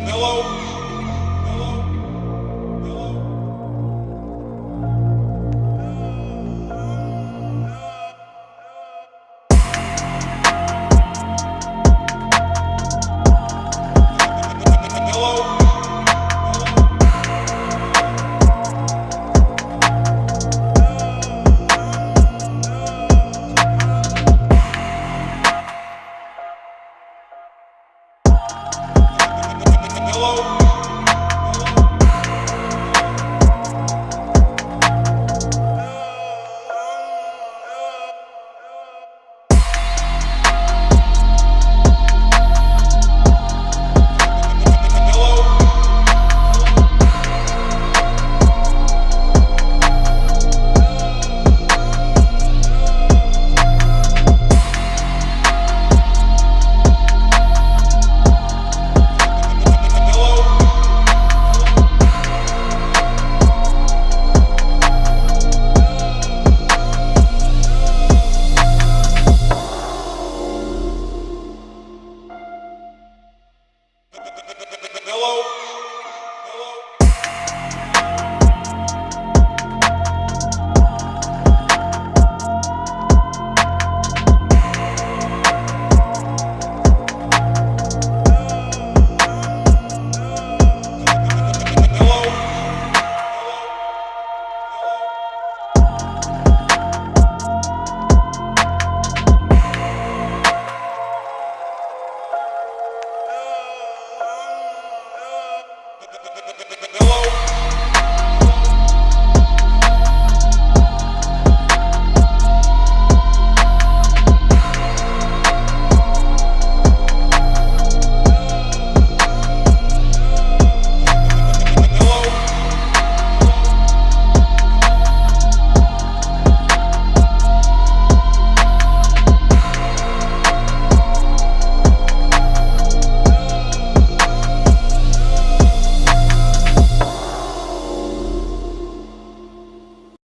No go.